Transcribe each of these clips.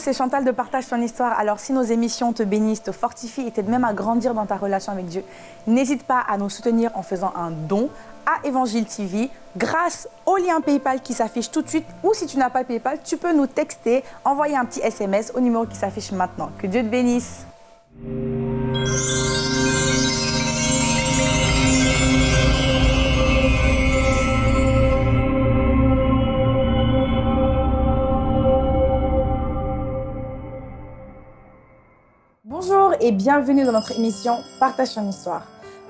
c'est Chantal de Partage ton histoire. Alors, si nos émissions te bénissent, te fortifient et t'aident même à grandir dans ta relation avec Dieu, n'hésite pas à nous soutenir en faisant un don à Évangile TV grâce au lien PayPal qui s'affiche tout de suite. Ou si tu n'as pas PayPal, tu peux nous texter, envoyer un petit SMS au numéro qui s'affiche maintenant. Que Dieu te bénisse. Et bienvenue dans notre émission Partage ton histoire.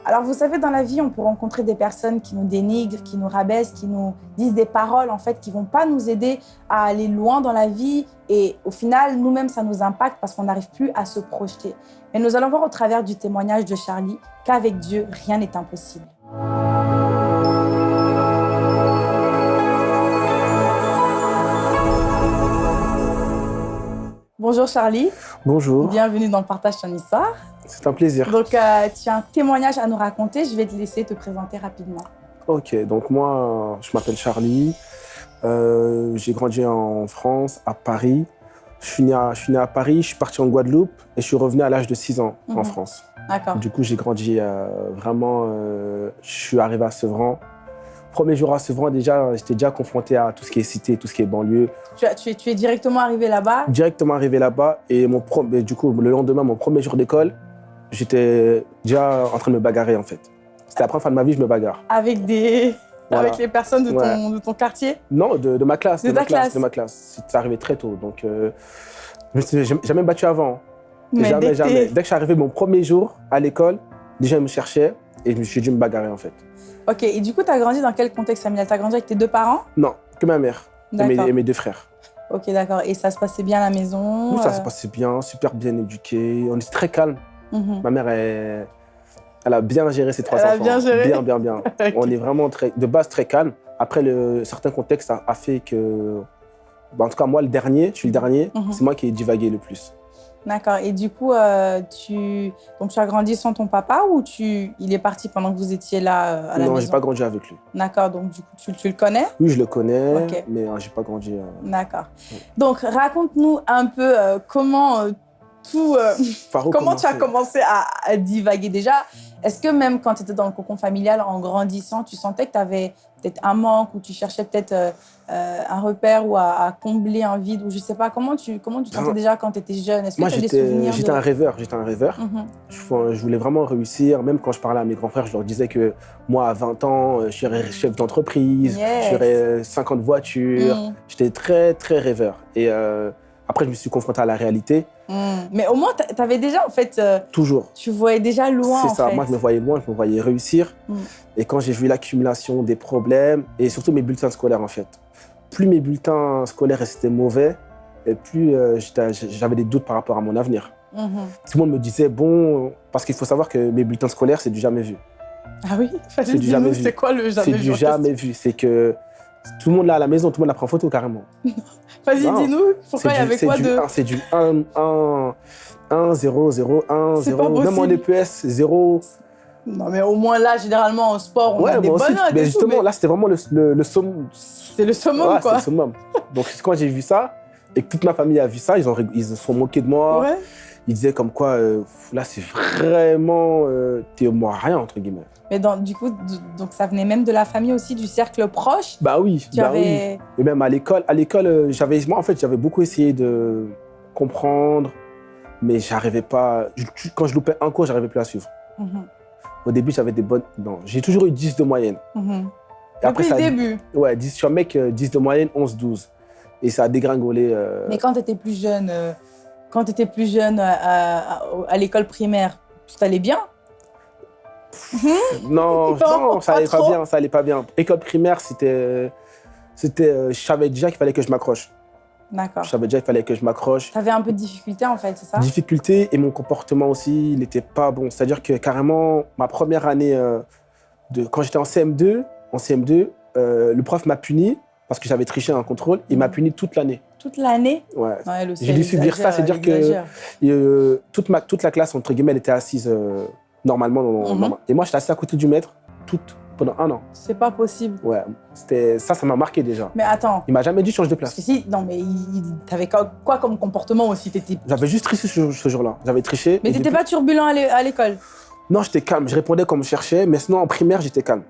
Alors vous savez, dans la vie, on peut rencontrer des personnes qui nous dénigrent, qui nous rabaissent, qui nous disent des paroles en fait qui vont pas nous aider à aller loin dans la vie et au final, nous-mêmes, ça nous impacte parce qu'on n'arrive plus à se projeter. Mais nous allons voir au travers du témoignage de Charlie qu'avec Dieu, rien n'est impossible. Bonjour Charlie. Bonjour. Bienvenue dans Partage ton histoire. C'est un plaisir. Donc, euh, tu as un témoignage à nous raconter. Je vais te laisser te présenter rapidement. Ok, donc moi, je m'appelle Charlie. Euh, j'ai grandi en France, à Paris. Je suis, né à, je suis né à Paris, je suis parti en Guadeloupe et je suis revenu à l'âge de 6 ans en Mhm. France. D'accord. Du coup, j'ai grandi euh, vraiment... euh, je suis arrivé à Sevran. Premier jour à Sevran, déjà, j'étais déjà confronté à tout ce qui est cité, tout ce qui est banlieue. Tu, as- tu es, tu es directement arrivé là-bas? Directement arrivé là-bas et mon pro- mais du coup, le lendemain, mon premier jour d'école, j'étais déjà en train de me bagarrer en fait. C'était la première fois de ma vie je me bagarre. avec, des... Voilà. avec les personnes de ton, Ouais. de ton quartier? Non, de, de ma classe. De ma ta classe. De ma classe. C'est arrivé très tôt. Donc, euh, je me j'ai j'ai jamais battu avant. Mais jamais, dès que jamais. t'es- Dès que je suis arrivé mon premier jour à l'école, déjà, ils me cherchaient et je me suis dû me bagarrer en fait. Ok, et du coup, tu as grandi dans quel contexte familial? Tu as grandi avec tes deux parents? Non, que ma mère et mes, D'accord. et mes deux frères. Ok, d'accord. Et ça se passait bien à la maison? Nous, ça euh, se passait bien, super bien éduqué. On était très calme. mhm. Ma mère, elle, elle a bien géré ses trois Elle a enfants. bien géré. Bien, bien, bien. On est vraiment très, de base très calme. Après, le, certains contextes a, a fait que. bah, en tout cas, moi, le dernier, je suis le dernier, Mhm. c'est moi qui ai divagué le plus. D'accord. Et du coup, euh, tu... Donc, tu as grandi sans ton papa ou tu... il est parti pendant que vous étiez là euh, à la non, maison? pas grandi avec lui. D'accord. Donc, du coup, tu, tu le connais? Oui, je le connais, mais euh, j'ai pas grandi. euh, D'accord. Ouais. Donc, raconte-nous un peu comment tout... Comment tu as commencé à, à divaguer déjà Est-ce que même quand tu étais dans le cocon familial, en grandissant, tu sentais que tu avais peut-être un manque ou tu cherchais peut-être euh, euh, un repère ou à, à combler un vide ou je sais pas Comment tu comment tu sentais déjà quand tu étais jeune? Est-ce que Moi, j'étais de... un rêveur. J'étais un rêveur. Mhm. Je, je voulais vraiment réussir. Même quand je parlais à mes grands frères, je leur disais que moi, à 20 ans, euh, je serais chef d'entreprise, Yes. j'aurais 50 voitures. Mhm. J'étais très, très rêveur. Et euh, après, je me suis confronté à la réalité. Mhm. Mais au moins, tu avais déjà, en fait, euh, Toujours. tu voyais déjà loin, C'est ça. fait. Moi, je me voyais loin, je me voyais réussir. Mm. Et quand j'ai vu l'accumulation des problèmes, et surtout mes bulletins scolaires, en fait, plus mes bulletins scolaires étaient mauvais, et plus euh, j'avais des doutes par rapport à mon avenir. Mhm. Tout le monde me disait, bon, parce qu'il faut savoir que mes bulletins scolaires, c'est du jamais vu. Ah oui? C'est du jamais vu. c'est quoi le jamais C'est vu du en jamais vu. C'est que tout le monde là à la maison, tout le monde la prend en photo carrément. Vas-y, dis-nous, pourquoi il y avait quoi du de... C'est du 1, 1, 1, 0, 0, 1, C'est 0. pas Même en. EPS, 0. Non, mais au moins là, généralement, en sport, on Ouais, a des aussi. bonnes notes Mais tout, justement, mais là, c'était vraiment le, le, le summum. c'est le summum, Ouais, quoi. le summum. Donc, quand j'ai vu ça, et que toute ma famille a vu ça, ils, ont, ils se sont moqués de moi. Ouais. Ils disaient comme quoi, euh, là, c'est vraiment. Euh, T'es moi rien, entre guillemets. Mais dans- du coup, donc ça venait même de la famille aussi, du cercle proche. Bah oui, Tu bah oui. Et même à l'école, à l'école, euh, j'avais, moi en fait, j'avais beaucoup essayé de comprendre, mais j'arrivais pas. je- Quand je loupais un cours, j'arrivais plus à suivre. Mhm, Au début, j'avais des bonnes. Non, j'ai toujours eu 10 de moyenne. mhm. Et après, Depuis ça le début. Ouais, 10 sur mec, euh, 10 de moyenne, 11, 12. Et ça a dégringolé. euh, Mais quand tu étais plus jeune, euh, quand étais plus jeune euh, à, à- à l'école primaire, tout allait bien? Non, Non, ça allait pas, bien, ça allait pas bien. École primaire, c'était. C'était. euh, Je savais déjà qu'il fallait que je m'accroche. D'accord. Je savais déjà qu'il fallait que je m'accroche. Tu avais un peu de difficulté en fait, c'est ça? Difficulté et mon comportement aussi, il n'était pas bon. C'est-à-dire que carrément, ma première année, euh, de, quand j'étais en CM2, en CM2 euh, le prof m'a puni parce que j'avais triché un contrôle. Il m'a Mhm. puni toute l'année. Toute l'année? Ouais. Aussi, J'ai dû subir ça, c'est-à-dire que- euh, toute, ma, toute la classe, entre guillemets, elle était assise normalement. dans- Mhm. normal. Et moi, j'étais assis à côté du maître toute, pendant un an. C'est pas possible. Ouais, c'était ça, ça m'a marqué déjà. Mais attends, Il m'a jamais dit change de parce place. que si, non, mais t'avais quoi, comme comportement aussi? J'avais juste triché ce, ce jour-là. J'avais triché. Mais t'étais pas turbulent à l'école? Non, j'étais calme. Je répondais comme je cherchais, mais sinon en primaire, j'étais calme.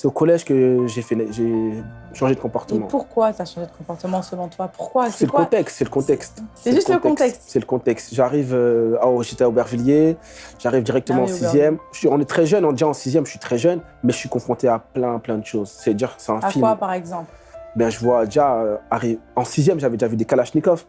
C'est au collège que j'ai changé de Et comportement. pourquoi t'as changé de comportement selon toi? Pourquoi? C'est le quoi? contexte, c'est le contexte. C'est juste le contexte. C'est le contexte. J'arrive, euh, oh, j'étais à Aubervilliers, j'arrive directement Ah en sixième. Je suis- on est très jeune, on dit en sixième, je suis très jeune, mais je suis confronté à plein, plein de choses. C'est dire, c'est un À film. quoi, par exemple? Ben, je vois déjà, euh, en sixième, j'avais déjà vu des Kalachnikov.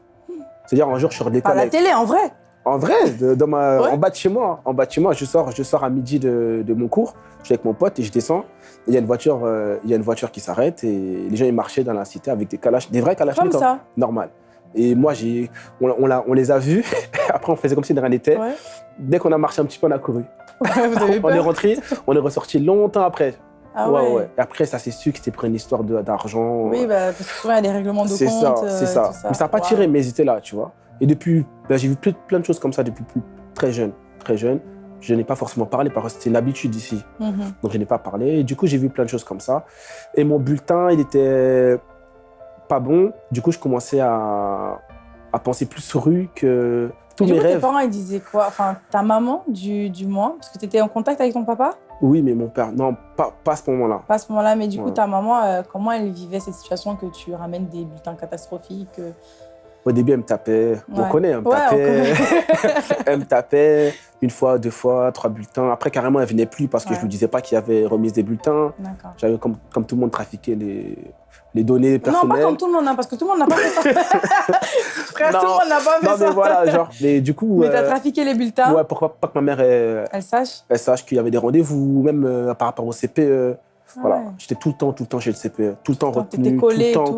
C'est-à-dire, un jour, je sors des Par la télé, en vrai En vrai, de- dans ma, Ouais. en bas de chez moi, en bas de chez moi, je sors, je sors à midi de, de mon cours, je suis avec mon pote et je descends. Il y a une voiture, euh, il y a une voiture qui s'arrête et les gens ils marchaient dans la cité avec des kalach, des vrais Comme kalachnikovs, ça. normal. Et moi, j'ai, on, on, l'a- on les a vus. Après, on faisait comme si de rien n'était. Ouais. Dès qu'on a marché un petit peu, on a couru. Vous avez On est rentré, on est ressorti longtemps après. Ah ouais. Et après, ça s'est su que c'était pour une histoire d'argent. Oui, bah, parce que souvent, il y a des règlements de C'est compte. ça, euh, c'est ça. Mais ça n'a pas Wow. tiré, mais ils étaient là, tu vois. Et depuis, ben, j'ai vu plein, plein de choses comme ça depuis plus- très jeune. Très jeune. Je n'ai pas forcément parlé parce que c'était une habitude ici. Mhm. Donc je n'ai pas parlé. Et du coup, j'ai vu plein de choses comme ça. Et mon bulletin, il était pas bon. Du coup, je commençais à, à penser plus rue que tous du mes coup, tes rêves. parents, ils disaient quoi? Enfin, ta maman, du, du moins, parce que tu étais en contact avec ton papa? Oui, mais mon père, non, pas, pas à ce moment-là. Pas à ce moment-là, mais du coup, ta maman, euh, comment elle vivait cette situation que tu ramènes des bulletins catastrophiques euh, Au début, elle me tapait. On Ouais. connaît, elle me on tapait. elle me tapait une fois, deux fois, trois bulletins. Après, carrément, elle venait plus parce que je lui disais pas qu'il y avait remise des bulletins. J'avais, comme, comme tout le monde, trafiqué les, les données Non, personnelles. pas comme tout le monde, hein, parce que tout le monde n'a pas fait ça. Frère, Non. tout le monde n'a pas fait Non, ça. mais voilà, genre. Mais du coup. Mais t'as euh, trafiqué les bulletins, ouais, pourquoi pas que ma mère elle, elle sache elle sache qu'il y avait des rendez-vous, même euh, par rapport au CPE. Ah Voilà. ouais. J'étais tout le temps, tout le temps chez le CPE. Tout le temps Tout le temps, retenu, tout collé le temps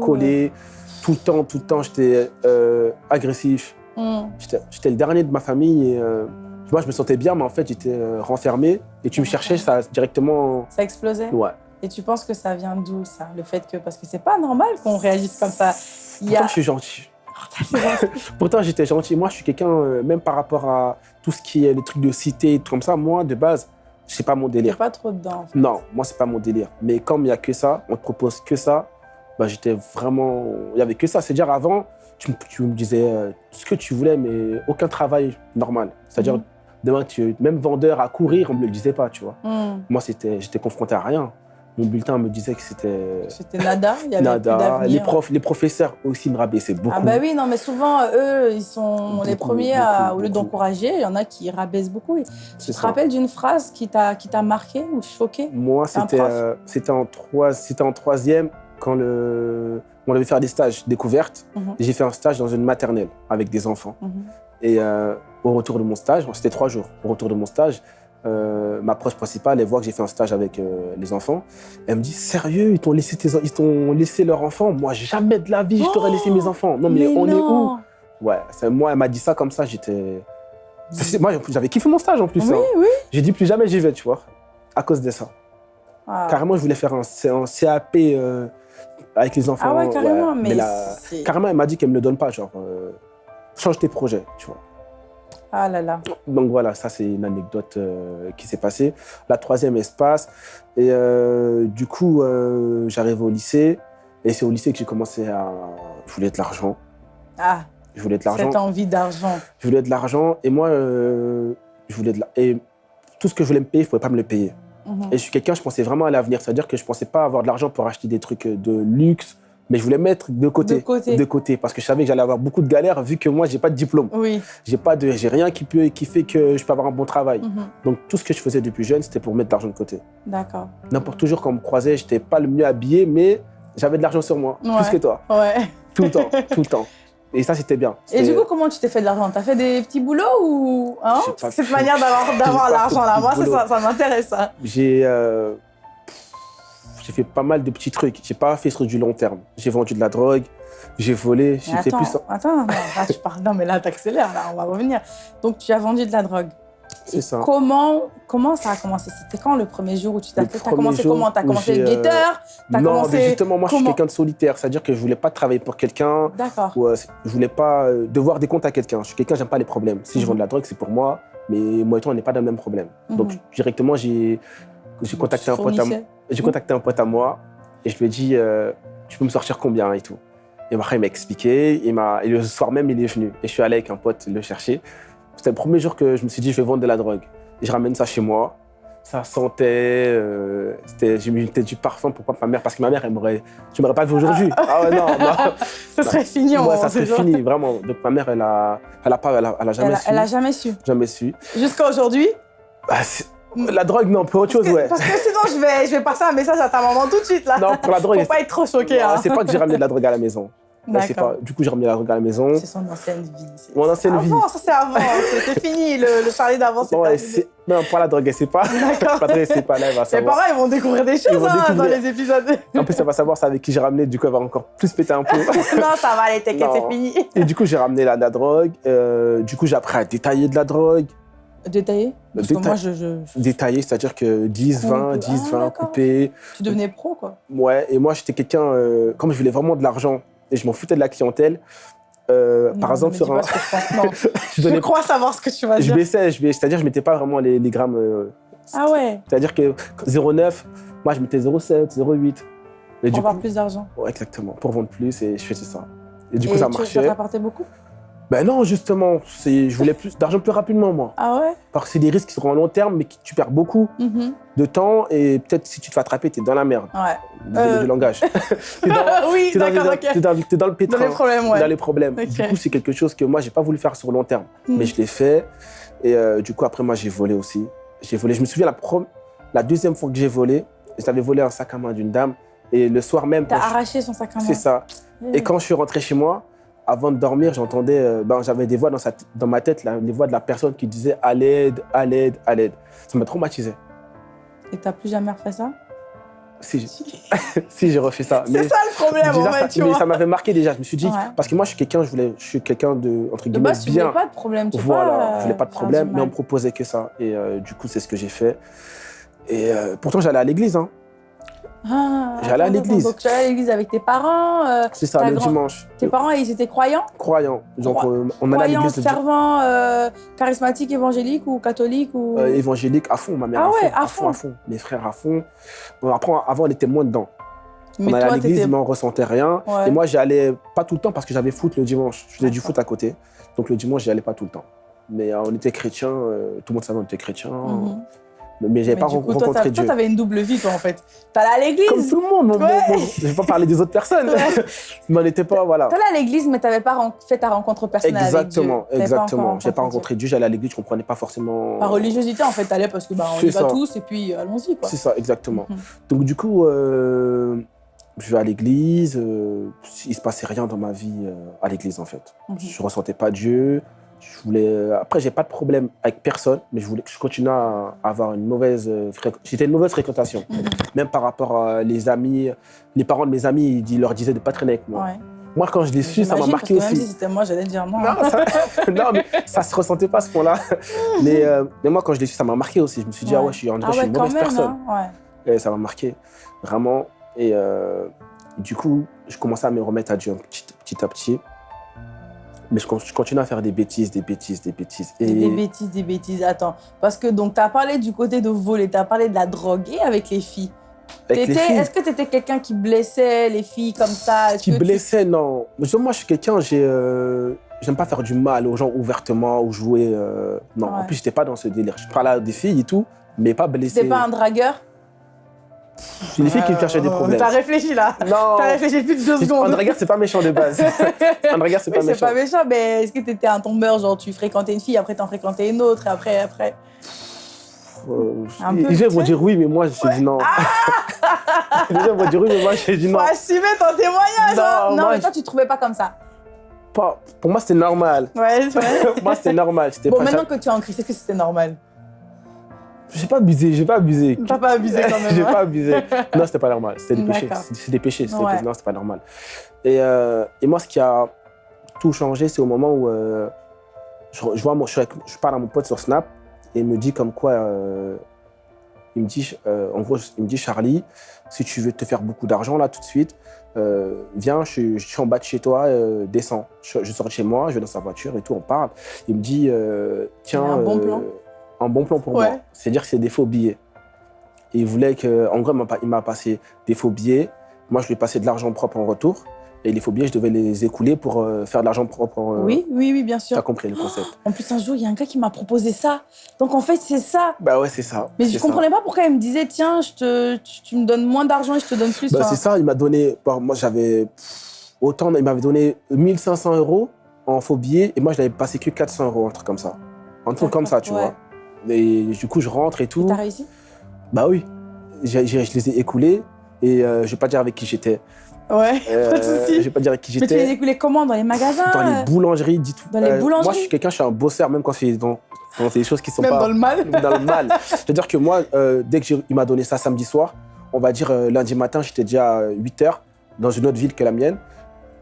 tout, le temps, tout le temps, j'étais euh, agressif. Hmm. J'étais le dernier de ma famille. Et, euh, moi, je me sentais bien, mais en fait, j'étais euh, renfermé. Et tu me cherchais, ça directement. Ça explosait Ouais. Et tu penses que ça vient d'où, ça Le fait que. Parce que c'est pas normal qu'on réagisse comme ça. Il y Pourtant, a. je suis gentil. Pourtant, j'étais gentil. Moi, je suis quelqu'un, euh, même par rapport à tout ce qui est les trucs de cité, tout comme ça, moi, de base, c'est pas mon délire. pas trop dedans. en fait. Non, moi, c'est pas mon délire. Mais comme il n'y a que ça, on te propose que ça, bah, j'étais vraiment. Il n'y avait que ça. C'est-à-dire, avant, tu, me- tu me disais euh, ce que tu voulais, mais aucun travail normal. C'est-à-dire, Mhm. demain, tu, même vendeur à courir, on ne me le disait pas, tu vois. Hmm. Moi, j'étais confronté à rien. Mon bulletin me disait que c'était C'était nada, il y avait nada. Les, profs, les professeurs aussi me rabaissaient beaucoup. Ah bah oui, non, mais souvent, eux, ils sont les Beaucoup, premiers à, beaucoup, au lieu d'encourager, il y en a qui rabaissent beaucoup. Et Tu te ça. rappelles d'une phrase qui t'a marqué ou choqué? Moi, c'était euh, en, trois- c'était en troisième quand le, on devait faire des stages découvertes. Mhm. J'ai fait un stage dans une maternelle avec des enfants. Mhm. Et euh, au retour de mon stage, c'était trois jours, au retour de mon stage, euh, ma proche principale, elle voit que j'ai fait un stage avec euh, les enfants. Elle me dit Sérieux, ils t'ont laissé, tes- ils t'ont laissé leur enfant Moi, jamais de la vie, je t'aurais laissé mes enfants. Non, mais, on est où? Ouais, moi, elle m'a dit ça comme ça, j'étais. Moi, j'avais kiffé mon stage en plus. Oui, hein. oui. J'ai dit plus jamais j'y vais, tu vois, à cause de ça. Ah. Carrément, je voulais faire un, CAP euh, avec les enfants. Ah ouais, carrément, mais, la- Carrément, elle m'a dit qu'elle me le donne pas, genre, euh, change tes projets, tu vois. Ah là là. Donc voilà, ça c'est une anecdote euh, qui s'est passée. La troisième espace. Et du coup, j'arrive au lycée. Et c'est au lycée que j'ai commencé à. Je voulais de l'argent. Ah, Je voulais de l'argent. cette envie d'argent. Je voulais de l'argent. Et moi, je voulais de la- Et tout ce que je voulais me payer, je ne pouvais pas me le payer. Mhm. Et je suis quelqu'un, je pensais vraiment à l'avenir. C'est-à-dire que je ne pensais pas avoir de l'argent pour acheter des trucs de luxe. Mais je voulais mettre de côté. De côté. De côté. Parce que je savais que j'allais avoir beaucoup de galères vu que moi, je n'ai pas de diplôme. Oui. J'ai pas de, j'ai rien qui peut, qui fait que je peux avoir un bon travail. Mhm. Donc tout ce que je faisais depuis jeune, c'était pour mettre de l'argent de côté. D'accord. N'importe toujours quand on me croisait, j'étais pas le mieux habillé, mais j'avais de l'argent sur moi, Ouais. plus que toi, Ouais. tout le temps, tout le temps. Et ça, c'était bien. Et du coup, comment tu t'es fait de l'argent? T'as fait des petits boulots ou hein? J'ai Cette fait- manière d'avoir J'ai l'argent là, moi ça, ça m'intéresse ça. j'ai, euh, j'ai fait pas mal de petits trucs. J'ai pas fait sur du long terme. J'ai vendu de la drogue, j'ai volé, attends, plus. attends, non, là, tu parles, non mais là t'accélères, là on va revenir. Donc tu as vendu de la drogue. C'est Et ça. Comment, comment ça a commencé? C'était quand le premier jour où tu t'as Le commencé jour comment? T'as commencé j'ai, euh, guetteur? Non, commencé mais justement, moi, je suis quelqu'un de solitaire. C'est-à-dire que je voulais pas travailler pour quelqu'un. D'accord. Ouais, c'est- je voulais pas euh, devoir des comptes à quelqu'un. Je suis quelqu'un, j'aime pas les problèmes. Si je Mhm. vends de la drogue, c'est pour moi, mais moi et toi, on n'est pas dans le même problème. Donc Mhm. directement, j'ai contacté, un pote à- contacté un pote à moi et je lui ai dit euh, Tu peux me sortir combien et tout. Et après, il m'a expliqué. Il et le soir même, il est venu. Et je suis allé avec un pote le chercher. C'était le premier jour que je me suis dit Je vais vendre de la drogue. Et je ramène ça chez moi. Ça sentait. euh, j'ai mis du parfum pour pas ma mère, parce que ma mère, elle m'aurait. Tu m'aurais pas vu aujourd'hui. Ah ouais, non, non. Ce serait fini, Ouais, on ça serait fini, vraiment. Donc ma mère, elle a, elle a pas, elle a, elle a jamais Elle a, su. elle a jamais su. Jamais su. Jusqu'à aujourd'hui? Bah, la drogue, non, pour autre chose, que, ouais. parce que sinon, je vais, je vais passer un message à ta maman tout de suite, là. Non, pour la drogue, Faut pas être trop choqué. hein. c'est pas que j'ai ramené de la drogue à la maison. Ouais, pas- Du coup, j'ai ramené la drogue à la maison. C'est son ancienne vie. Mon ancienne vie. Avant, ça c'est avant. c'est fini. Le, le parler d'avant, c'est sait- non, pas la drogue, elle sait pas. D'accord. La drogue, elle sait pas, là, elle va Les savoir. parents, ils vont découvrir des choses hein, dans les épisodes. En plus, elle va savoir c'est avec qui j'ai ramené, du coup, elle va encore plus péter un peu. non, ça va aller, t'inquiète, c'est fini. Et du coup, j'ai ramené la, la drogue. euh, du coup, j'ai appris à détailler de la drogue. Détaillé Parce que moi, je, je- Détailler, c'est-à-dire que 10, 20, Coupe. 10, Ah, 20, d'accord. coupé. tu devenais pro, quoi. Ouais, et moi, j'étais quelqu'un, euh, comme je voulais vraiment de l'argent et je m'en foutais de la clientèle, euh, par exemple, sur un. je je, Je crois savoir ce que tu vas je dire. baissais, je baissais, c'est-à-dire que je mettais pas vraiment les, les grammes. euh, Ah ouais, C'est-à-dire que 0,9, moi, je mettais 0,7, 0,8. Et pour avoir coup, plus d'argent. ouais, exactement, pour vendre plus et je faisais ça. Et du Et coup, ça marchait. Ça t'apportait beaucoup? Ben non, justement, je voulais plus d'argent plus rapidement, moi. Ah ouais? Parce que c'est des risques qui seront à long terme, mais qui, tu perds beaucoup Mhm. de temps et peut-être si tu te fais attraper, tu es dans la merde. Ouais. Désolé Euh. du langage. t'es dans, oui, t'es dans, d'accord, t'es dans- t'es dans le Dans pétrin. les problèmes, dans les problèmes. Du coup, c'est quelque chose que moi, j'ai pas voulu faire sur long terme. Mm. Mais je l'ai fait. Et euh, du coup, après, moi, j'ai volé aussi. J'ai volé. Je me souviens, la, pro- la deuxième fois que j'ai volé, j'avais volé un sac à main d'une dame. Et le soir même, T'as je- arraché son sac à main. c'est ça. Et quand je suis rentré chez moi, avant de dormir, j'entendais, euh, ben, j'avais des voix dans, sa- dans ma tête, là, les voix de la personne qui disait à l'aide, à l'aide, à l'aide. Ça m'a traumatisé. Et t'as plus jamais refait ça? Si, j'ai- si j'ai refait ça. C'est ça le problème, déjà, en fait, tu mais vois. ça m'avait marqué déjà. Je me suis dit, Ouais. parce que moi, je suis quelqu'un, je voulais, je suis quelqu'un de entre De guillemets base, tu voulais pas de problème. Tu veux Voilà, pas, je voulais pas de euh, problème, mais on me proposait que ça. Et euh, du coup, c'est ce que j'ai fait. Et euh, pourtant, j'allais à l'église. Hein. Ah, J'allais à l'église. Donc, tu allais à l'église avec tes parents. euh, C'est ça, le grand- dimanche. tes parents, ils étaient croyants Croyant. Donc, euh, on allait à Croyants, l'église di- fervents, euh, charismatiques, évangéliques ou catholiques ou... euh, évangélique à fond, ma mère Ah à, ouais, fond, à fond, à fond. Mes frères à fond. Bon, après, avant, on était moins dedans. Mais on allait à l'église, mais on ressentait rien. Ouais. Et moi, j'y allais pas tout le temps parce que j'avais foot le dimanche. Je faisais du foot à côté. Donc, le dimanche, j'y allais pas tout le temps. Mais on était chrétiens, tout le monde savait qu'on était chrétiens. Mhm. Mais j'avais pas coup, rencontré Dieu. toi, t'avais une double vie, toi, en fait. T'allais à Comme l'église. tout le monde, mon- mon- Ouais. mon- je vais pas parler des autres personnes. Ouais. mais on n'était pas, voilà. T'allais à l'église, mais t'avais pas fait ta rencontre personnelle Exactement, avec Dieu. Exactement. J'ai pas rencontré Dieu, j'allais à l'église, je comprenais pas forcément. Par religiosité, en fait, t'allais parce que bah, on y va ça. tous et puis euh, allons-y, quoi. C'est ça, exactement. Mhm. Donc du coup, euh, je vais à l'église. euh, il se passait rien dans ma vie euh, à l'église en fait. Mhm. Je ressentais pas Dieu. Je voulais. euh, Après, j'ai pas de problème avec personne, mais je voulais que je continue à avoir une mauvaise. euh, fréq- J'étais une mauvaise fréquentation, Mhm. même par rapport à les amis, les parents de mes amis, ils leur disaient de pas traîner avec moi. Ouais. Moi, quand je l'ai su, ça m'a marqué parce que aussi. Même si c'était moi, j'allais dire non. Non, ça, non, mais ça se ressentait pas à ce point-là. Mais, euh, mais moi, quand je l'ai su, ça m'a marqué aussi. Je me suis dit, ah Ouais. je suis, en Ah je suis ouais, une mauvaise même, personne. hein. Et ça m'a marqué, vraiment. Et euh, du coup, je commençais à me remettre à Dieu petit, petit à petit. Mais je, con- je continue à faire des bêtises, des bêtises, des bêtises. Et Des bêtises, des bêtises. Attends, parce que donc t'as parlé du côté de voler, t'as parlé de la drogue et avec les filles. Est-ce que t'étais quelqu'un qui blessait les filles comme ça? Qui que tu- blessaient, non. Moi, je suis quelqu'un, j'ai, euh, j'aime pas faire du mal aux gens ouvertement ou jouer. euh, non, en plus, j'étais pas dans ce délire. Je parlais à des filles et tout, mais pas blessé. T'es pas un dragueur? C'est les filles qui me cherchaient des problèmes. T'as réfléchi là. Non. T'as réfléchi plus de deux secondes. Un dragueur, c'est pas méchant de base. Un dragueur, c'est Oui, pas c'est méchant. pas méchant, mais est-ce que t'étais un tombeur, genre tu fréquentais une fille, après t'en fréquentais une autre, et après, après? Euh, Un les gens vont dire oui, mais moi, j'ai dit non. les gens vont dire oui, mais moi, j'ai dit non. Faut assumer ton témoignage, hein Non, Non, moi, mais toi, tu te trouvais pas comme ça. Pas- pour moi, c'était normal. Ouais, c'est vrai. moi, c'était normal. Bon, pas maintenant que tu es en Christ, est-ce que c'était normal? J'ai pas abusé, j'ai pas abusé. T'as pas abusé quand même. j'ai hein pas abusé. Non, c'était pas normal. C'était des péchés. C'est des péchés. Ouais. Non, c'était pas normal. Et, euh, et moi, ce qui a tout changé, c'est au moment où euh, je, je vois je, avec- je parle à mon pote sur Snap et il me dit comme quoi. euh, il me dit, en gros, il me dit Charlie, si tu veux te faire beaucoup d'argent là tout de suite, euh, viens, je, suis- je suis en bas de chez toi, euh, descends. Je, je sors de chez moi, je vais dans sa voiture et tout, on parle. Il me dit, euh, tiens, un bon plan. Un bon plan pour Ouais. moi. C'est-à-dire que c'est des faux billets. Et il voulait que, en gros, il m'a passé des faux billets. Moi, je lui ai passé de l'argent propre en retour. Et les faux billets, je devais les écouler pour euh, faire de l'argent propre. en- Oui, oui, oui, bien T'as sûr. compris le concept. En plus, un jour, il y a un gars qui m'a proposé ça. Donc, en fait, c'est ça. Bah ouais, c'est ça. Mais je ça. comprenais pas pourquoi il me disait tiens, je te, tu, tu me donnes moins d'argent et je te donne plus. Bah, c'est ça, il m'a donné. bon, moi, j'avais. Autant, il m'avait donné 1500 euros en faux billets et moi, je n'avais passé que 400 euros, un truc comme ça. Un truc comme ça, tu vois. Et du coup, je rentre et tout. T'as réussi? Bah oui. Je les ai écoulés et euh, je vais pas dire avec qui j'étais. Ouais. Euh, Pas de souci. je vais pas dire avec qui Mais tu les j'étais. écoulais comment? Dans les magasins? Dans les boulangeries, dis tout. Dans les Moi, je boulangeries suis quelqu'un, je suis un bosseur, même quand c'est dans, dans des choses qui sont Même pas dans le mal dans le mal. C'est-à-dire que moi, euh, dès qu'il m'a donné ça samedi soir, on va dire euh, lundi matin, j'étais déjà à 8 heures dans une autre ville que la mienne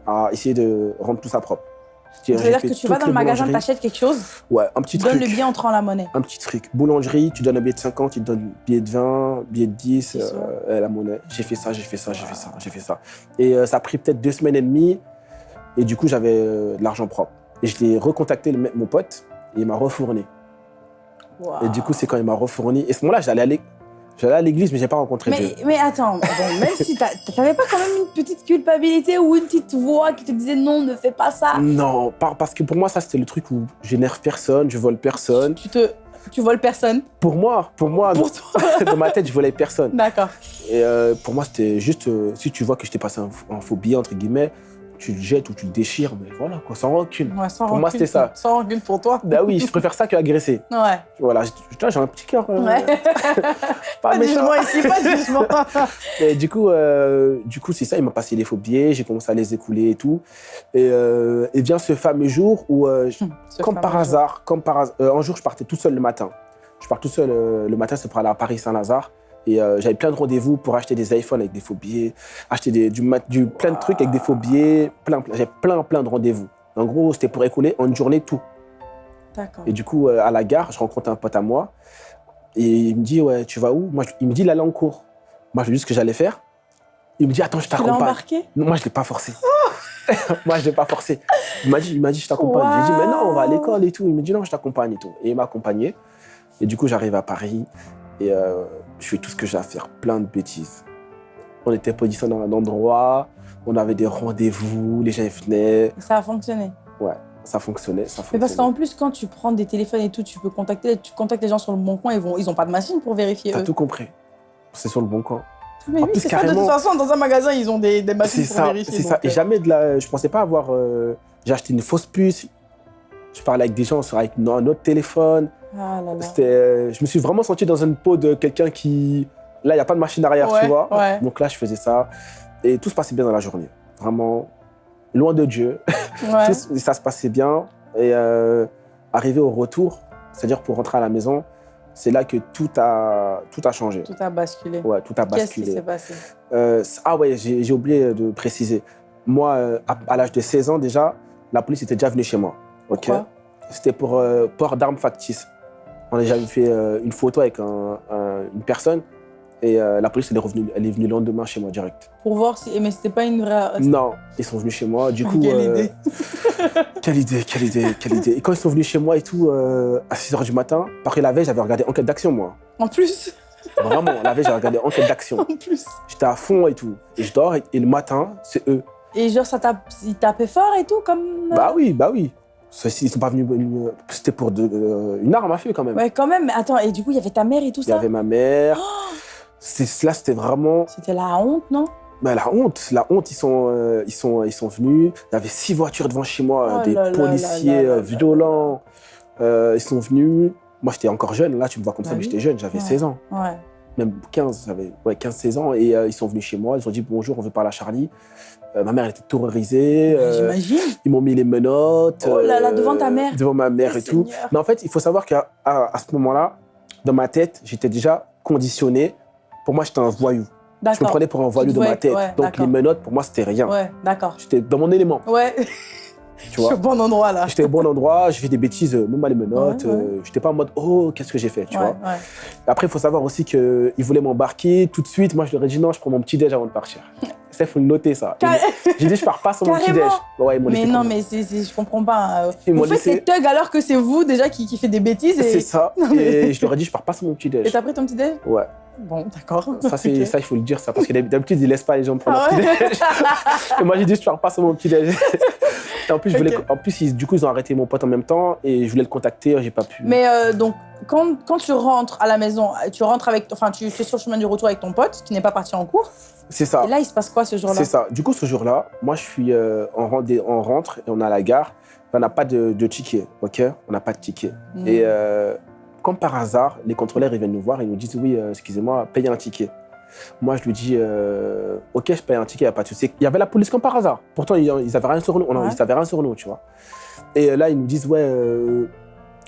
à essayer de rendre tout ça propre. C'est-à-dire, que tu vas dans le magasin, t'achètes quelque chose, Ouais, un petit truc. le billet entrant la monnaie. Un petit truc. Boulangerie, tu donnes un billet de 50, tu te donnes un billet de 20, billet de 10, C'est ça. euh, la monnaie. J'ai fait ça, j'ai fait ça, j'ai fait ça, j'ai fait ça. Et euh, ça a pris peut-être deux semaines et demie. Et du coup, j'avais euh, de l'argent propre. Et je l'ai recontacté, le mon pote, et il m'a refourni. Et du coup, c'est quand il m'a refourni. Et ce moment-là, j'allais l'é- j'allais à l'église, mais j'ai pas rencontré Dieu. Mais, mais attends, bon, même si t'a- t'avais pas quand même une petite culpabilité ou une petite voix qui te disait non, ne fais pas ça? Non, parce que pour moi, ça, c'était le truc où j'énerve personne, je vole personne. Tu te, tu voles personne? Pour moi, pour moi, Pour toi. dans ma tête, je volais personne. D'accord. Et euh, pour moi, c'était juste, euh, si tu vois que je t'ai passé un faux billet, entre guillemets, tu le jettes ou tu le déchires, mais voilà, quoi, sans rancune. Ouais, sans Pour moi, c'était ça. Sans rancune pour toi. Bah oui, je préfère ça qu'agresser. Ouais. Voilà, j'ai un petit cœur. euh, Ouais. Pas Pas de jugement ici, pas de jugement. Et du coup, euh, du coup, c'est ça, il m'a passé les faux billets, j'ai commencé à les écouler et tout. Et, euh, et vient ce fameux jour où, euh, je- Ce comme par jour. hasard, comme par hasard, euh, un jour, je partais tout seul le matin. Je pars tout seul le matin, c'est pour aller à Paris-Saint-Lazare. Et euh, j'avais plein de rendez-vous pour acheter des iPhones avec des faux billets, acheter des, du, du, plein de trucs avec des faux billets, plein, plein, j'avais plein, plein de rendez-vous. En gros, c'était pour écouler en une journée tout. Et du coup, euh, à la gare, je rencontre un pote à moi. Et il me dit, ouais, tu vas où? Moi, je- Il me dit, il allait en cours. Moi, je lui dis ce que j'allais faire. Il me dit, attends, je Tu t'accompagne. embarqué? Non, moi, je ne l'ai pas forcé. moi, je ne l'ai pas forcé. Il m'a dit, il m'a dit je t'accompagne. Je lui ai dit, mais non, on va à l'école et tout. Il me dit, non, je t'accompagne et tout. Et il m'a accompagné. Et du coup, j'arrive à Paris et euh, je fais tout ce que j'ai à faire, plein de bêtises. On était positionnés dans un endroit, on avait des rendez-vous, les gens venaient. Ça a fonctionné. Ça fonctionnait, ça Mais parce fonctionnait. qu'en plus, quand tu prends des téléphones et tout, tu peux contacter, tu contactes les gens sur le bon coin, ils vont, ils ont pas de machine pour vérifier T'as tout compris. C'est sur le bon coin. Mais En oui, c'est ça. De toute façon, dans un magasin, ils ont des, des machines pour ça, vérifier. c'est ça. Et euh, jamais de la. Je pensais pas avoir. euh, J'ai acheté une fausse puce. Je parlais avec des gens sur avec un autre téléphone. Ah là là. C'était, euh, je me suis vraiment senti dans une peau de quelqu'un qui. Là, il n'y a pas de machine arrière, Ouais, tu vois. ouais. Donc là, je faisais ça. Et tout se passait bien dans la journée. Vraiment, loin de Dieu. Ouais. Tout- ça se passait bien. Et euh, arrivé au retour, c'est-à-dire pour rentrer à la maison, c'est là que tout a, tout a changé. Tout a basculé. Ouais, tout a Qu'est-ce qui basculé. s'est passé? Euh, ah ouais, j'ai oublié de préciser. Moi, à, à l'âge de 16 ans déjà, la police était déjà venue chez moi. ok? Pourquoi? C'était pour euh, port d'armes factices. On a déjà fait euh, une photo avec un- un- une personne et euh, la police elle est, revenue, elle est venue le lendemain chez moi direct. Pour voir si. Mais c'était pas une vraie. Non, ils sont venus chez moi. Du coup, Quelle euh, idée. quelle idée, quelle idée, quelle idée. Et quand ils sont venus chez moi et tout, à 6 h du matin, que la veille, j'avais regardé Enquête d'action, moi. En plus. Vraiment, la veille, j'avais regardé Enquête d'action. En plus. J'étais à fond et tout. Et je dors et, et le matin, c'est eux. Et genre, ça tape, ils tapaient fort et tout, comme. Bah oui, bah oui. Ça, Ils sont pas venus. euh, C'était pour de- euh, une arme à feu quand même. Ouais, quand même. Mais attends, et du coup, il y avait ta mère et tout Il y ça avait ma mère. C'est- Là, c'était vraiment C'était la honte, non? Bah, la honte. La honte, ils sont, euh, ils, sont, ils sont venus. Il y avait six voitures devant chez moi, Oh des là policiers là violents. Euh, ils sont venus. Moi, j'étais encore jeune. Là, tu me vois comme ça, Bah mais oui. j'étais jeune. J'avais Ouais. 16 ans. Ouais. Même 15, j'avais ouais, 15-16 ans. Et euh, ils sont venus chez moi. Ils ont dit bonjour, on veut parler à Charlie. Euh, ma mère elle était terrorisée. euh, J'imagine. ils m'ont mis les menottes. Oh là là, devant ta mère. Devant ma mère Oh, et tout. Mais en fait, il faut savoir qu'à à, à ce moment-là, dans ma tête, j'étais déjà conditionné. Pour moi, j'étais un voyou. Je me prenais pour un voyou de ma tête. ouais, Donc les menottes, pour moi, c'était rien. Ouais, d'accord. J'étais dans mon élément, Ouais, tu je suis au vois. bon endroit là. J'étais au bon endroit, j'ai fait des bêtises, euh, même à les menottes. Ouais, ouais. euh, J'étais pas en mode, oh, qu'est-ce que j'ai fait, tu ouais, vois. ouais. Après, il faut savoir aussi qu'ils voulaient m'embarquer tout de suite. Moi, je leur ai dit, non, je prends mon petit déj avant de partir. Ça, il faut le noter, ça. Car- J'ai dit, je pars pas sans mon petit Carrément. déj. Ouais, ils Mais non, mais je comprends pas. euh, Ils Vous faites laissé- thugs alors que c'est vous déjà qui, qui fait des bêtises C'est ça. Non, mais- Et je leur ai dit, je pars pas sans mon petit et t'as pris ton petit déj? Ouais. Bon, d'accord. Ça, il faut le dire, ça, parce que d'habitude, ils laissent pas les gens prendre Ah leur ouais petit-déj. Et moi, j'ai dit, je pars pas sur mon petit-déj. Et en plus, je voulais, Ok. en plus ils- du coup, ils ont arrêté mon pote en même temps et je voulais le contacter, j'ai pas pu. Mais euh, donc, quand, quand tu rentres à la maison, tu rentres avec, enfin, tu, sur le chemin du retour avec ton pote qui n'est pas parti en cours. c'est ça. Et là, il se passe quoi ce jour-là? C'est ça. Du coup, ce jour-là, moi, je suis, euh, on, on rentre et on est à la gare. On n'a pas de, de ticket, ok? On n'a pas de ticket. Hmm. Et euh, comme par hasard, les contrôleurs, ils viennent nous voir et ils nous disent Oui, euh, excusez-moi, payez un ticket. Moi, je lui dis euh, Ok, je paye un ticket, il n'y a pas de souci. Il y avait la police comme par hasard. Pourtant, ils n'avaient rien sur nous. Ouais. ils avaient rien sur nous, tu vois. Et là, ils nous disent Ouais, euh,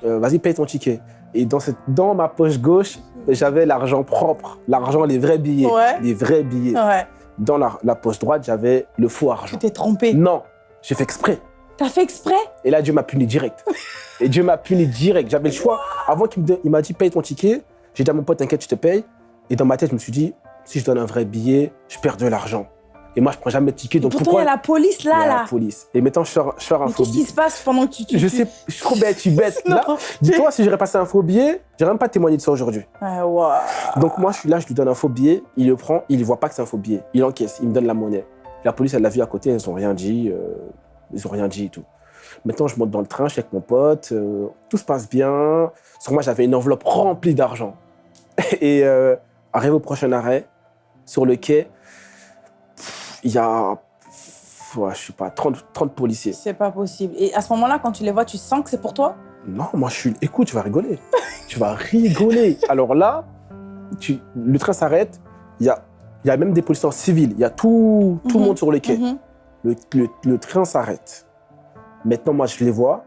euh, vas-y, paye ton ticket. Et dans, cette, dans ma poche gauche, j'avais l'argent propre, l'argent, les vrais billets. Ouais. Les vrais billets. Ouais. Dans la, la poche droite, j'avais le faux argent. Tu t'es trompé. Non, j'ai fait exprès. T'as fait exprès? Et là, Dieu m'a puni direct. Et Dieu m'a puni direct. J'avais le choix. Avant qu'il me donne- il m'a dit paye ton ticket, j'ai dit à mon pote, t'inquiète, je te paye. Et dans ma tête, je me suis dit, si je donne un vrai billet, je perds de l'argent. Et moi, je prends jamais de ticket. Donc Pourtant, il pourquoi y a la police Il y a là, la là. police. Et maintenant, je sors, je sors un Mais faux qu'est-ce qui billet. se passe pendant que tu... tu Je sais, je suis trop bête, je suis bête. Là, dis-toi, si j'aurais passé un faux billet, j'aurais même pas témoigné de ça aujourd'hui. Ouais, ouais. Donc moi, je suis là, je lui donne un faux billet, il le prend, il ne voit pas que c'est un faux billet. Il encaisse, il me donne la monnaie. La police, elle l'a vu à côté, ils n'ont rien dit, euh, ils n'ont rien dit et tout. Maintenant, je monte dans le train, je suis avec mon pote, euh, tout se passe bien. Sur moi, j'avais une enveloppe remplie d'argent. Et euh, arrive au prochain arrêt, sur le quai, il y a, je sais pas, 30, 30 policiers. C'est pas possible. Et à ce moment-là, quand tu les vois, tu sens que c'est pour toi? Non, moi je suis. Écoute, tu vas rigoler. tu vas rigoler. Alors là, tu... le train s'arrête. Il y a... y a même des policiers en civil. Il y a tout, tout Mhm. le monde sur le quai. Mhm. le, le- le train s'arrête. Maintenant, moi je les vois.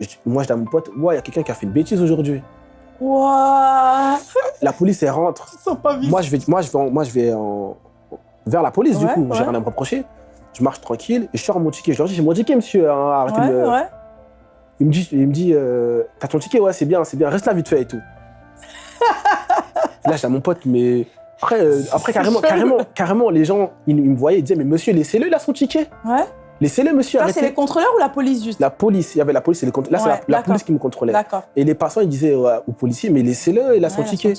Je- moi je dis à mon pote Ouais, il y a quelqu'un qui a fait une bêtise aujourd'hui. Ouah La police, elle rentre. Ils sont pas. Moi je vais, moi, je vais, en- moi, je vais en- vers la police, du coup. ouais. J'ai rien à me reprocher. Je marche tranquille et je sors mon ticket. Je leur dis J'ai mon ticket, monsieur. hein, arrêtez Ouais, de me-. Il me dit, il me dit euh, T'as ton ticket? Ouais, c'est bien, c'est bien. Reste là vite fait et tout. là, j'ai mon pote, mais. Après, euh, après carrément, carrément, carrément, les gens, ils, ils me voyaient, ils disaient Mais monsieur, laissez-le, il a son ticket. Ouais. Laissez-le, monsieur, Ça, c'est les contrôleurs ou la police juste? La police, il y avait la police et les contrôleurs. Là, c'est la, police qui me contrôlait. D'accord. Et les passants, ils disaient ouais, aux policiers Mais laissez-le, il a son ticket.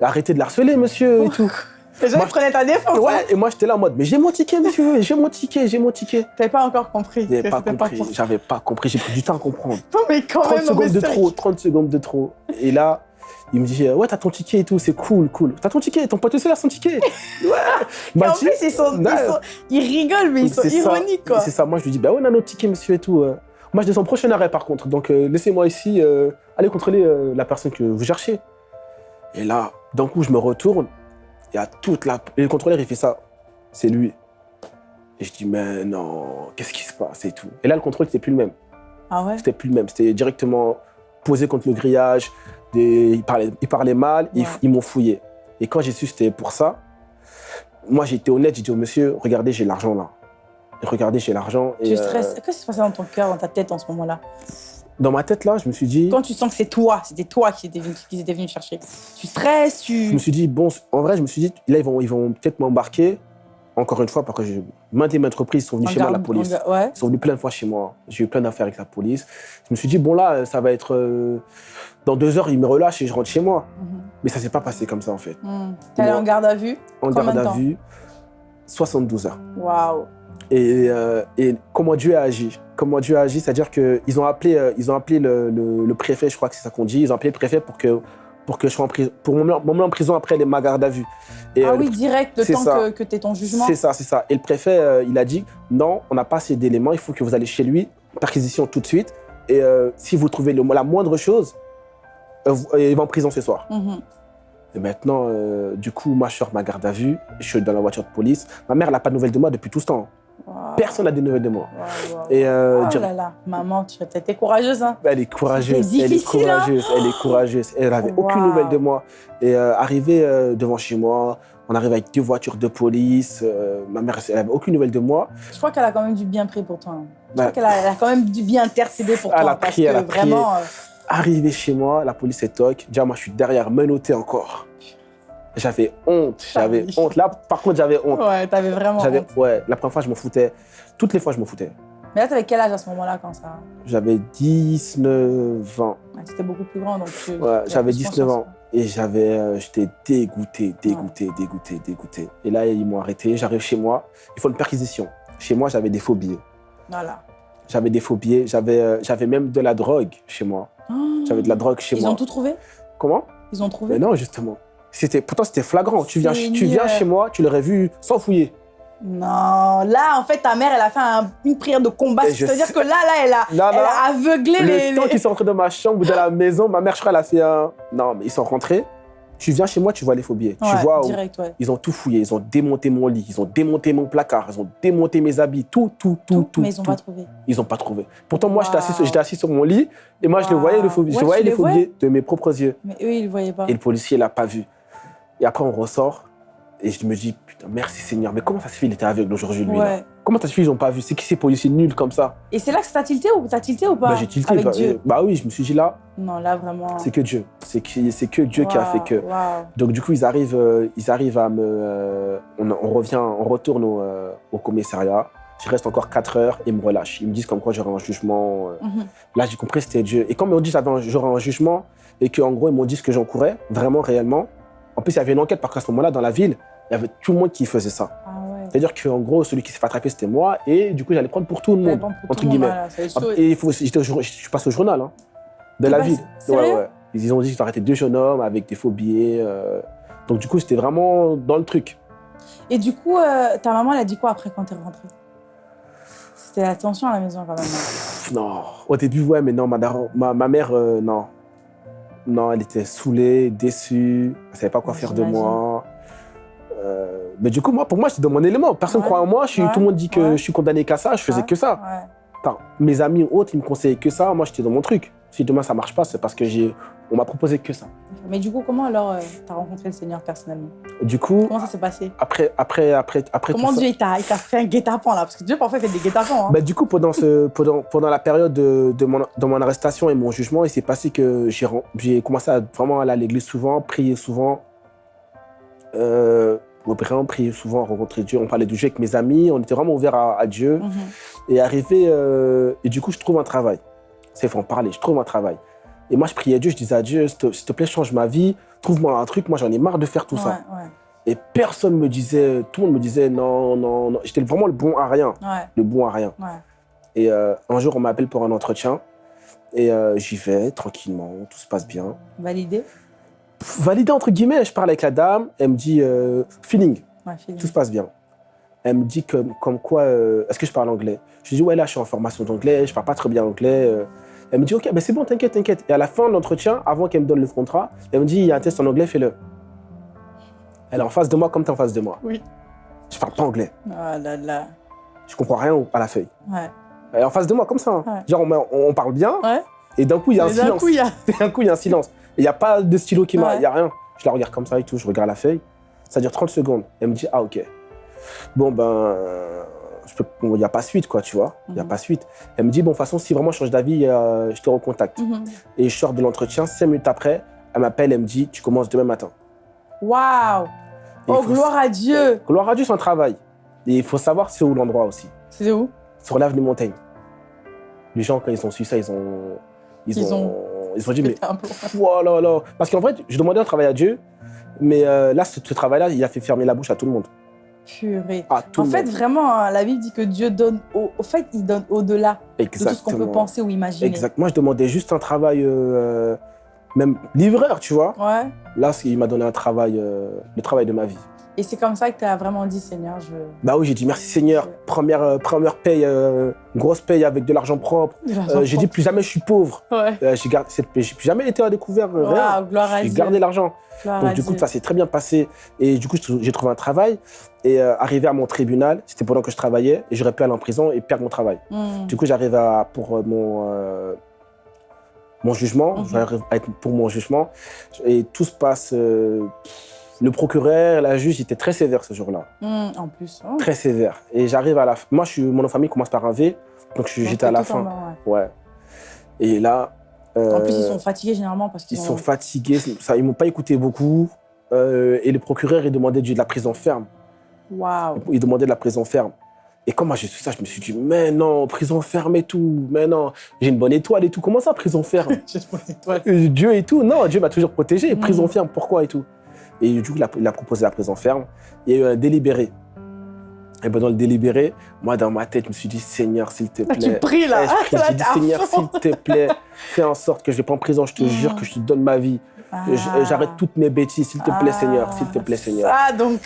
Arrêtez de l'harceler, monsieur, et tout. Les gens, Moi, ils prenaient ta défense. hein. Ouais, et moi, j'étais là en mode Mais j'ai mon ticket, monsieur, j'ai mon ticket, j'ai mon ticket. T'avais pas encore compris. J'avais pas compris, j'avais pas compris, j'ai pris du temps à comprendre. Non, mais quand 30 même, secondes de trop, 30 secondes de trop. Et là, il me dit, euh, ouais, t'as ton ticket et tout, c'est cool, cool. T'as ton ticket, ton pote aussi a son ticket. Ouais. Il Et en dit- plus, ils, sont, ils, Ouais. sont- ils rigolent, mais ils sont ironiques, quoi. C'est ça, moi je lui dis, bah ouais, on a notre ticket, monsieur et tout. euh. Moi je descends prochain arrêt par contre, donc euh, laissez-moi ici, euh, allez contrôler euh, la personne que vous cherchez. Et là, d'un coup, je me retourne, il y a toute la. Et le contrôleur, il fait ça, c'est lui. Et je dis, mais non, qu'est-ce qui se passe et tout. Et là, le contrôle, c'était plus le même. Ah ouais? C'était plus le même. C'était directement posé contre le grillage. Des... Ils, parlaient, ils parlaient mal, ils, Ouais. ils m'ont fouillé. Et quand j'ai su que c'était pour ça, moi j'ai été honnête, j'ai dit au monsieur, regardez, j'ai l'argent là. Et regardez, j'ai l'argent. Tu euh, stresses. Qu'est-ce qui se passait dans ton cœur, dans ta tête en ce moment-là? Dans ma tête là, je me suis dit, Quand tu sens que c'est toi, c'était toi qui étais venu, qui venu chercher. Tu stresses, je tu. me suis dit, bon, en vrai, je me suis dit, là ils vont, ils vont peut-être m'embarquer. Encore une fois, parce que je, maintes et maintes reprises, ils sont venus en chez moi, la garde- police. en ga- Ouais. Ils sont venus plein de fois chez moi. J'ai eu plein d'affaires avec la police. Je me suis dit, bon là, ça va être... euh, dans deux heures, ils me relâchent et je rentre chez moi. Mhm. Mais ça s'est pas passé comme ça en fait. Mhm. T'es allé en garde à vue? En garde de à vue, 72 heures. Waouh. Et, euh, et comment Dieu a agi? Comment Dieu a agi, c'est-à-dire qu'ils ont appelé, euh, ils ont appelé le, le- le préfet, je crois que c'est ça qu'on dit, ils ont appelé le préfet pour que, pour que je sois en prison, pour m'emmener en prison après les, ma garde à vue. Et, Ah euh, oui, direct, le temps ça. que, que tu ton jugement. C'est ça, c'est ça. Et le préfet, euh, il a dit non, on n'a pas assez d'éléments, il faut que vous allez chez lui, perquisition tout de suite. Et euh, si vous trouvez le- la moindre chose, euh, il va en prison ce soir. Mhm. Et maintenant, du coup, moi, je sors ma garde à vue, je suis dans la voiture de police. Ma mère, elle n'a pas de nouvelles de moi depuis tout ce temps. Personne n'a des nouvelles de moi. Waouh, waouh. Et euh, Oh dire- là là, maman, tu as été courageuse, hein elle est courageuse, C'était elle est hein courageuse, elle est courageuse. Elle n'avait aucune nouvelle de moi. Et euh, arrivé euh, devant chez moi, on arrive avec deux voitures de police. euh, ma mère, elle n'avait aucune nouvelle de moi. Je crois qu'elle a quand même du bien pris pour toi. hein. Je crois qu'elle a, quand même du bien intercédé pour Elle toi. a parce prié, que elle a vraiment. euh, Arrivé chez moi, la police est toc. Déjà, moi, je suis derrière, menotté encore. J'avais honte, j'avais honte. Là, par contre, j'avais honte. Ouais, t'avais vraiment. Honte. ouais, la première fois, je m'en foutais. Toutes les fois, je m'en foutais. Mais là, t'avais quel âge à ce moment-là quand ça? J'avais 19 ans. Ouais, C'était beaucoup plus grand. donc tu- Ouais, tu j'avais plus 19 conscience. ans. Et j'avais, euh, j'étais dégoûté, dégoûté, dégoûté, dégoûté. Et là, ils m'ont arrêté. J'arrive chez moi. Il faut une perquisition. Chez moi, j'avais des billets. Voilà. J'avais des billets. J'avais, euh, j'avais même de la drogue chez moi. J'avais de la drogue chez Ils moi. ont tout trouvé? Comment? Ils ont trouvé? Mais non, justement. C'était, pourtant, c'était flagrant. Tu viens, tu viens chez moi, tu l'aurais vu sans fouiller. Non, là, en fait, ta mère, elle a fait un- une prière de combat. C'est-à-dire que là, là, elle a, Non, elle non. a aveuglé les... Le temps les- qu'ils sont rentrés dans ma chambre ou dans la maison, ma mère, je crois, elle a fait un. Non, mais ils sont rentrés. Tu viens chez moi, tu vois les billets. tu vois où ouais. ils ont tout fouillé. Ils ont démonté mon lit, ils ont démonté mon placard, ils ont démonté mes habits, tout, tout, tout, tout. mais ils ont tout. pas trouvé. Ils n'ont pas trouvé. Pourtant, moi, j'étais assis, Wow. j'étais assis sur mon lit et moi, je le Wow. voyais, le je voyais les les billets de mes propres yeux. Mais eux, ils le voyaient pas. Et le policier l'a pas vu. Et après, on ressort et je me dis, putain, merci Seigneur. Mais comment ça se fait, il était aveugle aujourd'hui, lui là. Comment ça se fait, ils n'ont pas vu C'est qui ces policiers nuls comme ça Et c'est là que ça t'a tilté ou t'as tilté ou pas Bah, J'ai tilté. Avec bah, Dieu. euh, bah oui, je me suis dit là, Non, là, vraiment. c'est que Dieu. C'est que, c'est que Dieu qui a fait que. Donc du coup, ils arrivent, euh, ils arrivent à me... euh, on, on revient, on retourne au, euh, au commissariat. Je reste encore 4 heures et ils me relâchent. Ils me disent comme quoi j'aurai un jugement. Mhm. Là, j'ai compris que c'était Dieu. Et quand ils m'ont dit que j'aurais un jugement et qu'en gros, ils m'ont dit ce que j'encourais, vraiment, réellement. En plus, il y avait une enquête parce qu'à ce moment-là, dans la ville, il y avait tout le monde qui faisait ça. Ah ouais. C'est-à-dire qu'en gros, celui qui s'est fait attraper, c'était moi. Et du coup, j'allait prendre pour tout le monde, entre tout le monde, guillemets. voilà. Et il faut, j'étais au jour- je suis passé au journal, hein, de la ville. Ils ont dit qu'ils arrêté deux jeunes hommes avec des faux billets. euh. Donc du coup, c'était vraiment dans le truc. Et du coup, euh, ta maman, elle a dit quoi après quand t'es rentrée? C'était la tension à la maison quand même. Pff, Non, au début, ouais, mais non, ma, daron- ma, ma mère, euh, non. Non, elle était saoulée, déçue, elle savait pas quoi faire de moi. Euh, mais du coup, moi, pour moi, j'étais dans mon élément. Personne Ouais. croit en moi. Je suis, Ouais. Tout le monde dit que Ouais. je suis condamné qu'à ça. Je faisais que ça. Enfin, mes amis autres, ils me conseillaient que ça. Moi, j'étais dans mon truc. Si demain ça marche pas, c'est parce que j'ai, on m'a proposé que ça. Mais du coup, comment alors euh, t'as rencontré le Seigneur personnellement? Du coup, Comment ça s'est passé? après, après, après, après Comment ça- Dieu t'a fait un guet-apens là? Parce que Dieu parfois fait des guet-apens. Hein. Bah, du coup, pendant, ce, pendant, pendant la période de, de mon, de mon arrestation et mon jugement, il s'est passé que j'ai commencé à vraiment aller à l'église souvent, prier souvent. Euh, vraiment prier souvent, rencontrer Dieu. On parlait du Dieu avec mes amis, on était vraiment ouverts à, à Dieu. Mhm. Et arrivé, euh, et du coup, je trouve un travail. C'est faut en parler, je trouve un travail. Et moi, je priais Dieu, je disais à Dieu, s'il te, plaît, change ma vie, trouve-moi un truc, moi j'en ai marre de faire tout ça. Ouais, Et personne me disait, tout le monde me disait non, non, non. J'étais vraiment le bon à rien, ouais, le bon à rien. Et euh, un jour, on m'appelle pour un entretien. Et euh, j'y vais tranquillement, tout se passe bien. Validé? Validé entre guillemets, je parle avec la dame, elle me dit euh, feeling, tout se passe bien. Elle me dit comme, comme quoi, euh, est-ce que je parle anglais? Je lui dis ouais, là je suis en formation d'anglais, je parle pas très bien anglais. euh. Elle me dit ok, ben c'est bon, t'inquiète, t'inquiète. Et à la fin de l'entretien, avant qu'elle me donne le contrat, elle me dit il y a un test en anglais, fais-le. Elle est en face de moi comme tu es en face de moi. Oui. Je parle pas anglais, Ah là là. je comprends rien à la feuille. Ouais. Elle est en face de moi comme ça. hein. Ouais. Genre on, on parle bien, Ouais. et d'un coup il y a un Mais d'un silence. coup, il y a. D'un coup, il y a un silence. Il n'y a pas de stylo qui m'a. Il n'y a rien. Je la regarde comme ça et tout. Je regarde la feuille. Ça dure 30 secondes. Elle me dit Ah, ok. Bon, ben. Il n'y a pas suite, quoi, tu vois. Il n'y a Mhm. pas suite. Elle me dit Bon, de toute façon, si vraiment je change d'avis, euh, je te recontacte. Mhm. Et je sors de l'entretien. Cinq minutes après, elle m'appelle. Elle me dit Tu commences demain matin. Waouh Oh, faut- gloire à Dieu Gloire à Dieu, c'est un travail. Et il faut savoir c'est où l'endroit aussi. C'est où? Sur l'avenue Montaigne. Les gens, quand ils ont su ça, ils ont. Ils, Ils ont, ils ont dit Mais. Oh là là. Parce qu'en fait, je demandais un travail à Dieu, mais euh, là, ce, ce travail-là, il a fait fermer la bouche à tout le monde. Purée. Tout En fait, vraiment, hein, la Bible dit que Dieu donne au, au fait, il donne au-delà de tout ce qu'on peut Exactement. penser ou imaginer. Exact. Moi, je demandais juste un travail, euh, même livreur, tu vois. Ouais. Là, il m'a donné un travail, euh, le travail de ma vie. Et c'est comme ça que tu as vraiment dit, Seigneur, je. Bah oui, j'ai dit merci Seigneur. Première, euh, première paye, euh, grosse paye avec de l'argent propre. Euh, j'ai dit plus jamais je suis pauvre. Ouais. J'ai gardé cette paix. J'ai plus jamais été à découvert. euh, rien. Waouh, gloire à J'ai gardé l'argent. Donc du coup, ça s'est très bien passé. Et du coup, j'ai trouvé un travail. Et arrivé à mon tribunal, c'était pendant que je travaillais. Et j'aurais pu aller en prison et perdre mon travail. Hmm. Du coup, j'arrive à pour mon mon jugement. Mhm. J'arrive pour mon jugement et tout se passe. euh, le procureur, la juge, était très sévère ce jour-là, Hmm, En plus. oh. très sévère. Et j'arrive à la. fin- Moi, je suis mon nom de famille commence par un V, donc j'étais à la fin. bas, ouais. Ouais. Et là. En plus, ils euh, sont fatigués généralement parce qu'ils ils ont- sont fatigués. Ça, ils m'ont pas écouté beaucoup. Euh, et le procureur, il demandait de la prison ferme. Waouh. Il demandait de la prison ferme. Et quand moi j'ai su ça, je me suis dit, mais non, prison ferme et tout, mais non, j'ai une bonne étoile et tout. Comment ça, prison ferme? J'ai une bonne étoile. Euh, Dieu et tout, non, Dieu m'a toujours protégé. Mm. Prison ferme, pourquoi et tout? Et du coup, il a, il a proposé la prison ferme. Il y a eu un délibéré. Et ben dans le délibéré, moi, dans ma tête, je me suis dit, Seigneur, s'il te Là, plaît. tu pries, là. Eh, je prie, Là, je dis, t'es à Seigneur, s'il te plaît, fais en sorte que je ne vais pas en prison. Je te Mm. jure que je te donne ma vie. Ah. J'arrête toutes mes bêtises, s'il te plaît, Ah, Seigneur, s'il te plaît, Seigneur. Ah, donc,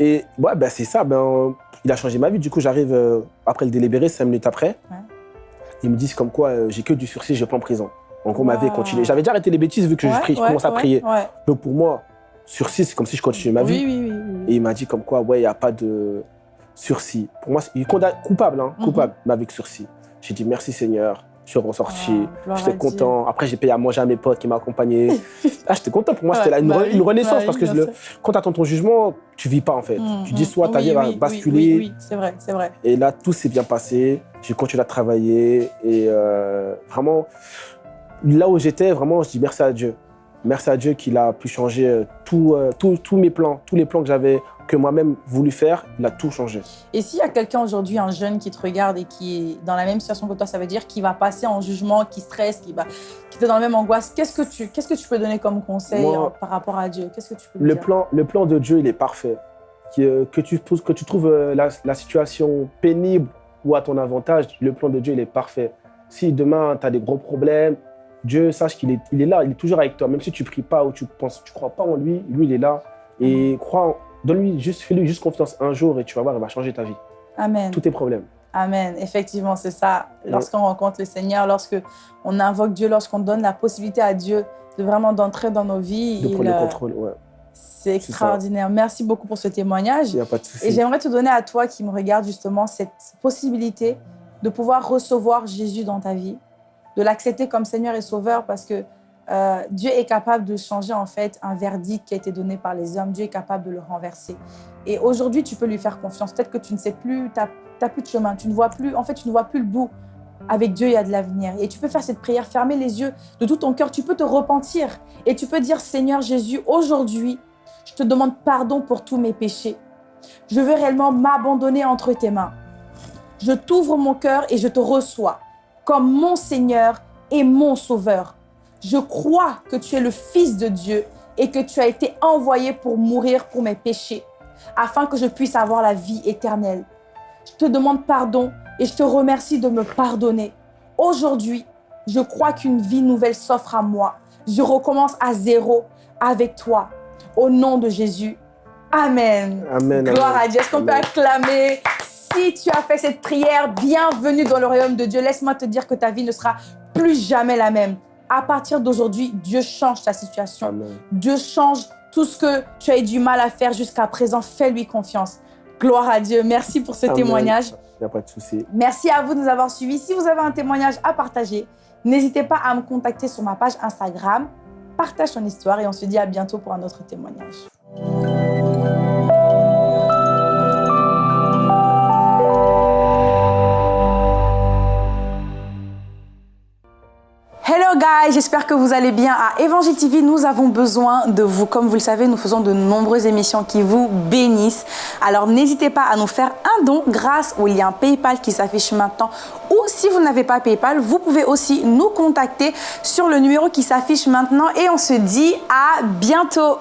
Et ouais, ben, c'est ça. Ben, il a changé ma vie. Du coup, j'arrive euh, après le délibéré, cinq minutes après. Ouais. Ils me disent comme quoi euh, j'ai que du sursis, je vais pas en prison. Donc, on m'avait continué. J'avais déjà arrêté les bêtises vu que je, prie, je ouais, commence à prier. Donc, pour moi, sursis, c'est comme si je continuais ma vie. Oui, oui, oui. Et il m'a dit comme quoi, ouais, il n'y a pas de sursis. Pour moi, il est condamné- coupable, hein, Mhm. coupable, mais avec sursis. J'ai dit merci Seigneur, je suis ressorti, Ah, j'étais content. Après, j'ai payé à manger à mes potes qui m'accompagnaient. ah, j'étais content. Pour moi, c'était Ouais, une, bah re- une renaissance bah parce que le- quand tu attends ton jugement, tu vis pas en fait. Mm, tu dis mm. soit ta vie va oui, oui, basculer. Oui, oui, c'est vrai, c'est vrai. Et là, tout s'est bien passé. J'ai continué à travailler. Et euh, vraiment, là où j'étais, vraiment, je dis merci à Dieu. Merci à Dieu qu'il a pu changer euh, euh, tous mes plans, tous les plans que j'avais, que moi-même voulu faire, il a tout changé. Et s'il y a quelqu'un aujourd'hui, un jeune qui te regarde et qui est dans la même situation que toi, ça veut dire qu'il va passer en jugement, qui stresse, qui, va, qui est dans la même angoisse. Qu'est-ce que tu, qu'est-ce que tu peux donner comme conseil Moi, euh, par rapport à Dieu? Qu'est-ce que tu peux Le dire? plan, le plan de Dieu, il est parfait. Qui, euh, que, tu, que tu trouves la, la situation pénible ou à ton avantage, le plan de Dieu, il est parfait. Si demain, tu as des gros problèmes, Dieu, sache qu'il est, il est là, il est toujours avec toi. Même si tu pries pas ou tu penses, tu crois pas en lui, lui, il est là. Et crois, donne-lui juste, fais-lui juste confiance un jour et tu vas voir, il va changer ta vie. Amen. Tous tes problèmes. Amen. Effectivement, c'est ça. Lorsqu'on rencontre le Seigneur, lorsque on invoque Dieu, lorsqu'on donne la possibilité à Dieu de vraiment d'entrer dans nos vies, De il, prendre le euh, contrôle, ouais. c'est extraordinaire. Merci beaucoup pour ce témoignage. Il n'y a pas de Et souci. j'aimerais te donner à toi qui me regarde justement cette possibilité de pouvoir recevoir Jésus dans ta vie, de l'accepter comme Seigneur et Sauveur parce que euh, Dieu est capable de changer en fait un verdict qui a été donné par les hommes. Dieu est capable de le renverser. Et aujourd'hui, tu peux lui faire confiance. Peut-être que tu ne sais plus, tu n'as plus de chemin, tu ne vois plus, en fait, tu ne vois plus le bout. Avec Dieu, il y a de l'avenir. Et tu peux faire cette prière, fermer les yeux de tout ton cœur. Tu peux te repentir et tu peux dire Seigneur Jésus, aujourd'hui, je te demande pardon pour tous mes péchés. Je veux réellement m'abandonner entre tes mains. Je t'ouvre mon cœur et je te reçois comme mon Seigneur et mon Sauveur. Je crois que tu es le Fils de Dieu et que tu as été envoyé pour mourir pour mes péchés, afin que je puisse avoir la vie éternelle. Je te demande pardon et je te remercie de me pardonner. Aujourd'hui, je crois qu'une vie nouvelle s'offre à moi. Je recommence à zéro avec toi. Au nom de Jésus. Amen. Amen. Gloire amen. à Dieu. Est-ce qu'on peut acclamer? Si tu as fait cette prière, bienvenue dans le royaume de Dieu. Laisse-moi te dire que ta vie ne sera plus jamais la même. À partir d'aujourd'hui, Dieu change ta situation. Amen. Dieu change tout ce que tu as eu du mal à faire jusqu'à présent. Fais-lui confiance. Gloire à Dieu. Merci pour ce Amen. témoignage. Il n'y a pas de souci. Merci à vous de nous avoir suivis. Si vous avez un témoignage à partager, n'hésitez pas à me contacter sur ma page Instagram. Partage ton histoire et on se dit à bientôt pour un autre témoignage. J'espère que vous allez bien. À Évangile TV, nous avons besoin de vous. Comme vous le savez, nous faisons de nombreuses émissions qui vous bénissent. Alors n'hésitez pas à nous faire un don grâce au lien PayPal qui s'affiche maintenant. Ou si vous n'avez pas PayPal, vous pouvez aussi nous contacter sur le numéro qui s'affiche maintenant. Et on se dit à bientôt.